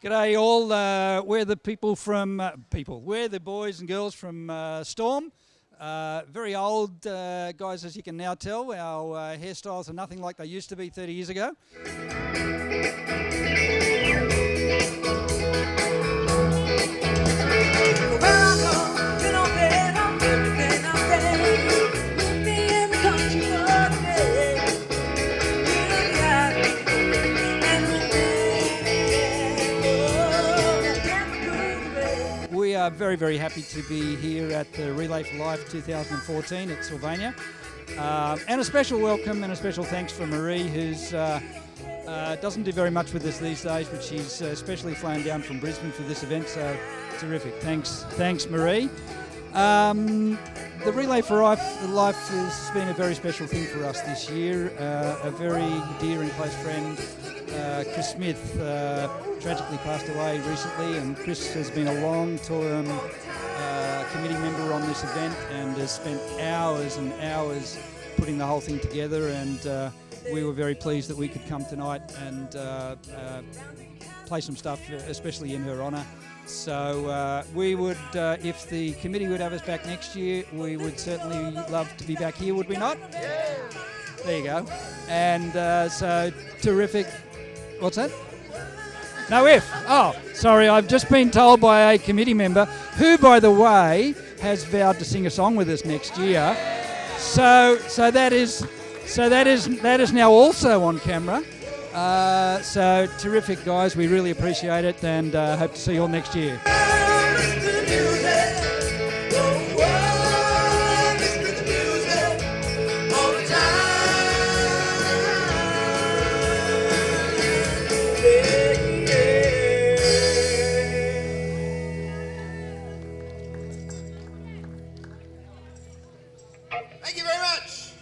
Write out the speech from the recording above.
G'day all. Uh, we're the people from uh, people. We're the boys and girls from uh, Storm. Uh, very old uh, guys, as you can now tell. Our uh, hairstyles are nothing like they used to be 30 years ago. Are very, very happy to be here at the Relay for Life 2014 at Sylvania. Um, and a special welcome and a special thanks for Marie, who's uh, uh, doesn't do very much with us these days, but she's uh, especially flown down from Brisbane for this event, so terrific. Thanks, thanks, Marie. Um, the Relay for Life, Life has been a very special thing for us this year. Uh, a very dear and close friend, uh, Chris Smith, uh, tragically passed away recently, and Chris has been a long-term uh, committee member on this event and has spent hours and hours putting the whole thing together. And uh, we were very pleased that we could come tonight and uh, uh, play some stuff, especially in her honour. So uh, we would, uh, if the committee would have us back next year, we would certainly love to be back here, would we not? There you go. And uh, so terrific. What's that? No if. Oh, sorry, I've just been told by a committee member, who, by the way, has vowed to sing a song with us next year. So, so that is, so that is that is now also on camera. Uh, so terrific, guys. We really appreciate it, and uh, hope to see you all next year. Thank you very much.